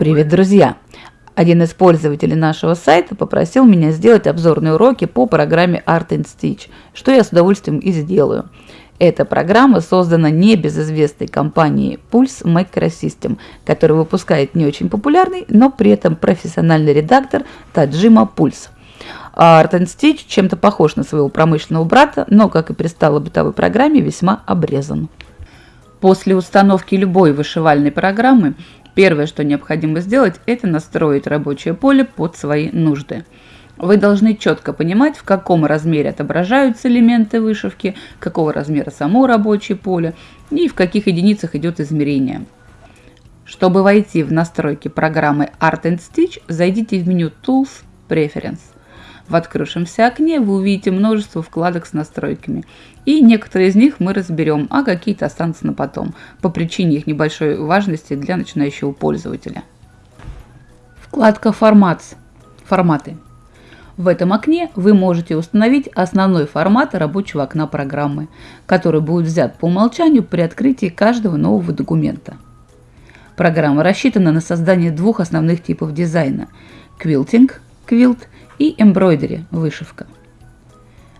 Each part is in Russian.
Привет, друзья! Один из пользователей нашего сайта попросил меня сделать обзорные уроки по программе Art and Stitch, что я с удовольствием и сделаю. Эта программа создана не безызвестной компанией Pulse Microsystem, которая выпускает не очень популярный, но при этом профессиональный редактор Таджима Pulse. Art and Stitch чем-то похож на своего промышленного брата, но, как и пристало бытовой программе, весьма обрезан. После установки любой вышивальной программы Первое, что необходимо сделать, это настроить рабочее поле под свои нужды. Вы должны четко понимать, в каком размере отображаются элементы вышивки, какого размера само рабочее поле и в каких единицах идет измерение. Чтобы войти в настройки программы Art and Stitch, зайдите в меню Tools Preference. В открывшемся окне вы увидите множество вкладок с настройками. И некоторые из них мы разберем, а какие-то останутся на потом, по причине их небольшой важности для начинающего пользователя. Вкладка «Формат». Форматы. В этом окне вы можете установить основной формат рабочего окна программы, который будет взят по умолчанию при открытии каждого нового документа. Программа рассчитана на создание двух основных типов дизайна – Quilting – Quilt и Embroidery – вышивка.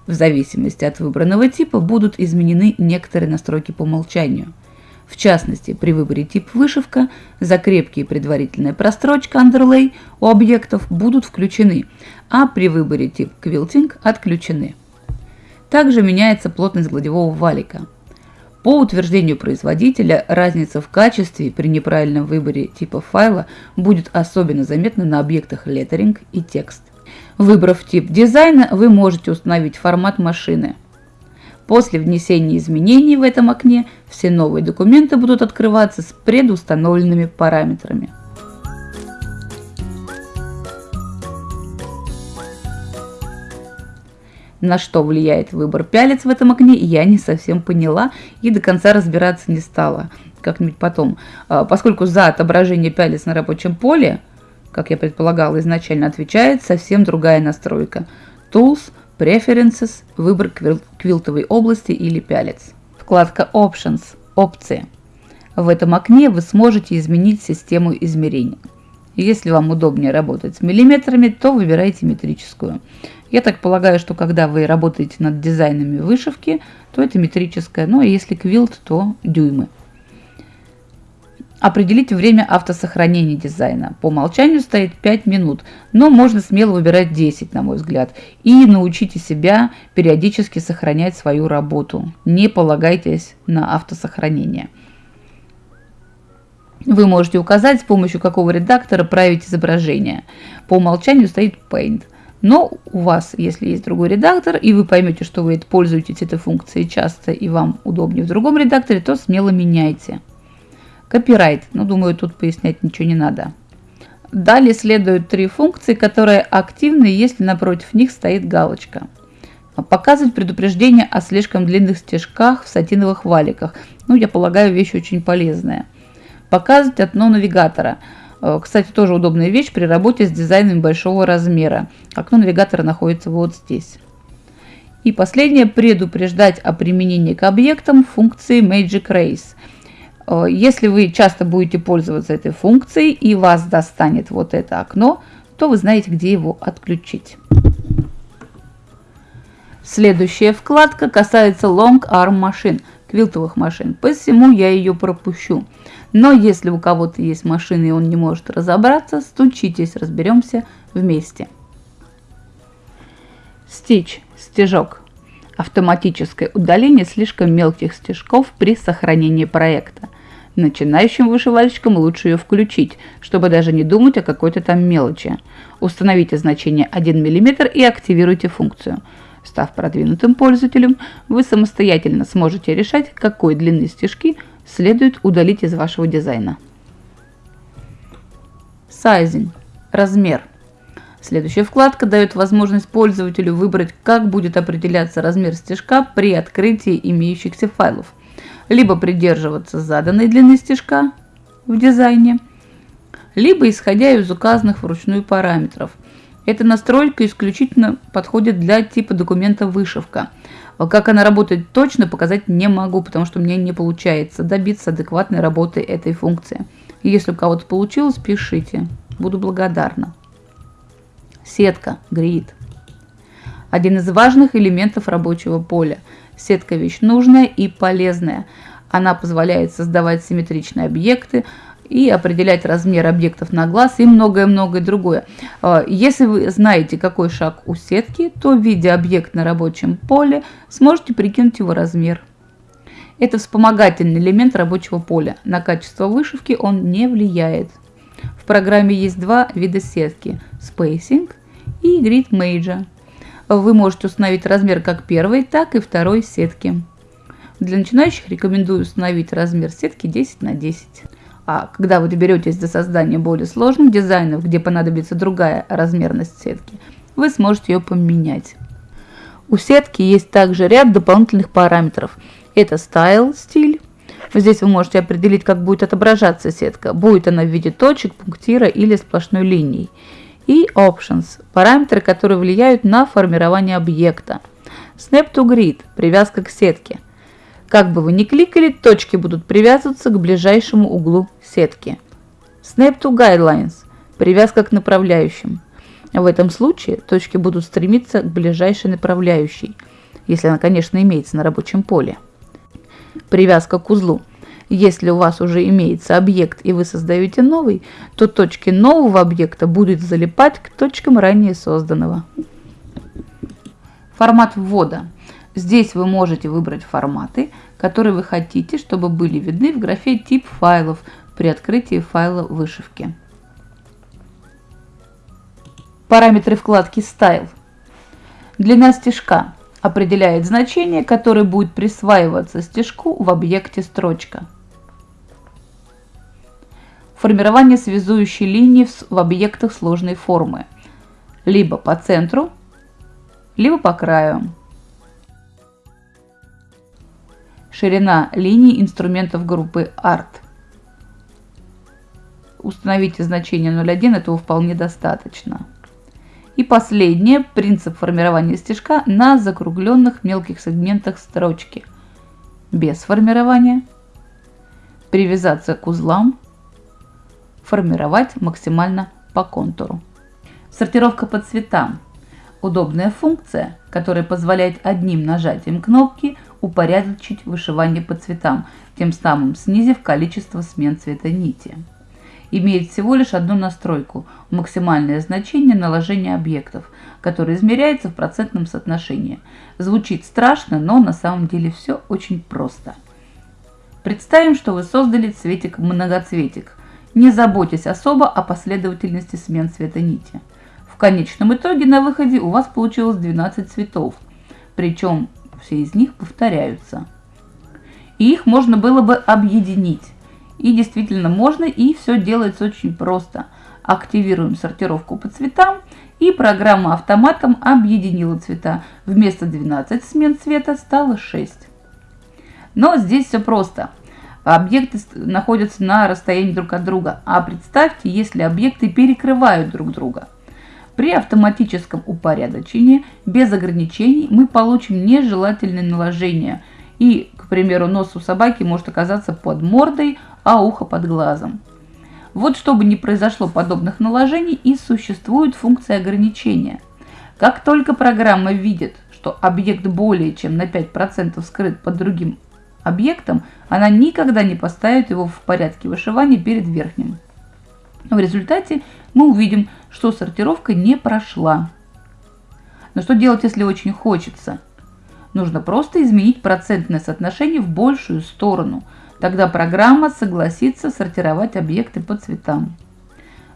В зависимости от выбранного типа будут изменены некоторые настройки по умолчанию. В частности, при выборе тип вышивка, закрепки и предварительная прострочка underlay у объектов будут включены, а при выборе тип quilting отключены. Также меняется плотность гладевого валика. По утверждению производителя, разница в качестве при неправильном выборе типа файла будет особенно заметна на объектах lettering и текст. Выбрав тип дизайна, вы можете установить формат машины. После внесения изменений в этом окне все новые документы будут открываться с предустановленными параметрами. На что влияет выбор пялец в этом окне, я не совсем поняла и до конца разбираться не стала. Как-нибудь потом. А, поскольку за отображение пялец на рабочем поле как я предполагала изначально, отвечает совсем другая настройка. Tools, Preferences, выбор квилтовой области или пялец. Вкладка Options, опции. В этом окне вы сможете изменить систему измерения. Если вам удобнее работать с миллиметрами, то выбирайте метрическую. Я так полагаю, что когда вы работаете над дизайнами вышивки, то это метрическая, ну а если квилт, то дюймы. Определить время автосохранения дизайна. По умолчанию стоит 5 минут, но можно смело выбирать 10, на мой взгляд. И научите себя периодически сохранять свою работу. Не полагайтесь на автосохранение. Вы можете указать, с помощью какого редактора править изображение. По умолчанию стоит Paint. Но у вас, если есть другой редактор, и вы поймете, что вы пользуетесь этой функцией часто, и вам удобнее в другом редакторе, то смело меняйте. Копирайт. Ну, думаю, тут пояснять ничего не надо. Далее следуют три функции, которые активны, если напротив них стоит галочка. Показывать предупреждение о слишком длинных стежках в сатиновых валиках. Ну, я полагаю, вещь очень полезная. Показывать окно навигатора. Э, кстати, тоже удобная вещь при работе с дизайнами большого размера. Окно навигатора находится вот здесь. И последнее, предупреждать о применении к объектам функции Magic Race – если вы часто будете пользоваться этой функцией и вас достанет вот это окно, то вы знаете, где его отключить. Следующая вкладка касается Long Arm машин, квилтовых машин, посему я ее пропущу. Но если у кого-то есть машина и он не может разобраться, стучитесь, разберемся вместе. Стич, стежок. Автоматическое удаление слишком мелких стежков при сохранении проекта – Начинающим вышивальщикам лучше ее включить, чтобы даже не думать о какой-то там мелочи. Установите значение 1 мм и активируйте функцию. Став продвинутым пользователем, вы самостоятельно сможете решать, какой длины стежки следует удалить из вашего дизайна. Sizing – размер. Следующая вкладка дает возможность пользователю выбрать, как будет определяться размер стежка при открытии имеющихся файлов – либо придерживаться заданной длины стежка в дизайне, либо исходя из указанных вручную параметров. Эта настройка исключительно подходит для типа документа вышивка. Как она работает точно, показать не могу, потому что мне не получается добиться адекватной работы этой функции. Если у кого-то получилось, пишите. Буду благодарна. Сетка, грид. Один из важных элементов рабочего поля. Сетка вещь нужная и полезная. Она позволяет создавать симметричные объекты, и определять размер объектов на глаз и многое-многое другое. А, если вы знаете, какой шаг у сетки, то, видя объект на рабочем поле, сможете прикинуть его размер. Это вспомогательный элемент рабочего поля. На качество вышивки он не влияет. В программе есть два вида сетки – Spacing и Grid Major. Вы можете установить размер как первой, так и второй сетки. Для начинающих рекомендую установить размер сетки 10 на 10. А когда вы доберетесь до создания более сложных дизайнов, где понадобится другая размерность сетки, вы сможете ее поменять. У сетки есть также ряд дополнительных параметров. Это Style, стиль. Здесь вы можете определить, как будет отображаться сетка. Будет она в виде точек, пунктира или сплошной линии. И Options – параметры, которые влияют на формирование объекта. Snap to Grid – привязка к сетке – как бы вы ни кликали, точки будут привязываться к ближайшему углу сетки. Snap to Guidelines – привязка к направляющим. В этом случае точки будут стремиться к ближайшей направляющей, если она, конечно, имеется на рабочем поле. Привязка к узлу. Если у вас уже имеется объект и вы создаете новый, то точки нового объекта будут залипать к точкам ранее созданного. Формат ввода – Здесь вы можете выбрать форматы, которые вы хотите, чтобы были видны в графе «Тип файлов» при открытии файла вышивки. Параметры вкладки «Style». Длина стежка определяет значение, которое будет присваиваться стежку в объекте строчка. Формирование связующей линии в объектах сложной формы. Либо по центру, либо по краю. ширина линий инструментов группы ART. Установите значение 0,1, этого вполне достаточно. И последнее, принцип формирования стежка на закругленных мелких сегментах строчки. Без формирования. Привязаться к узлам. Формировать максимально по контуру. Сортировка по цветам. Удобная функция, которая позволяет одним нажатием кнопки – упорядочить вышивание по цветам, тем самым снизив количество смен цвета нити. Имеет всего лишь одну настройку – максимальное значение наложения объектов, которое измеряется в процентном соотношении. Звучит страшно, но на самом деле все очень просто. Представим, что вы создали цветик-многоцветик, не заботясь особо о последовательности смен цвета нити. В конечном итоге на выходе у вас получилось 12 цветов, причем все из них повторяются. И их можно было бы объединить. И действительно можно, и все делается очень просто. Активируем сортировку по цветам, и программа автоматом объединила цвета. Вместо 12 смен цвета стало 6. Но здесь все просто. Объекты находятся на расстоянии друг от друга. А представьте, если объекты перекрывают друг друга – при автоматическом упорядочении без ограничений мы получим нежелательное наложение. И, к примеру, нос у собаки может оказаться под мордой, а ухо под глазом. Вот чтобы не произошло подобных наложений и существует функция ограничения. Как только программа видит, что объект более чем на 5% скрыт под другим объектом, она никогда не поставит его в порядке вышивания перед верхним. В результате мы увидим, что сортировка не прошла. Но что делать, если очень хочется? Нужно просто изменить процентное соотношение в большую сторону. Тогда программа согласится сортировать объекты по цветам.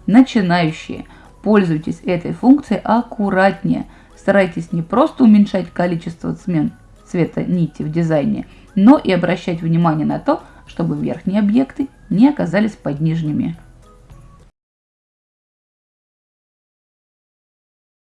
Начинающие, пользуйтесь этой функцией аккуратнее. Старайтесь не просто уменьшать количество смен цвета нити в дизайне, но и обращать внимание на то, чтобы верхние объекты не оказались под нижними.